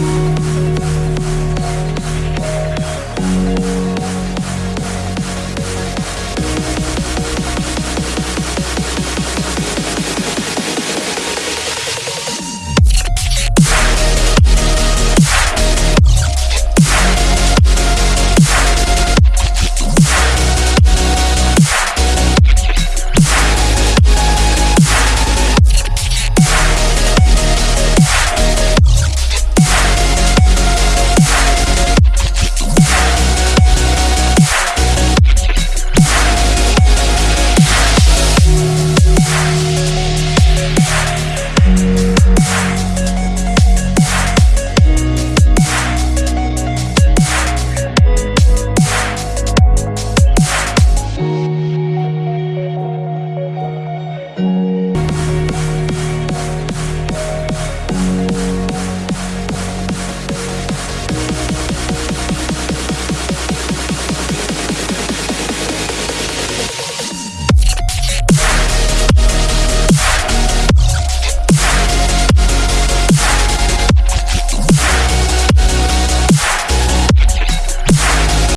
やった!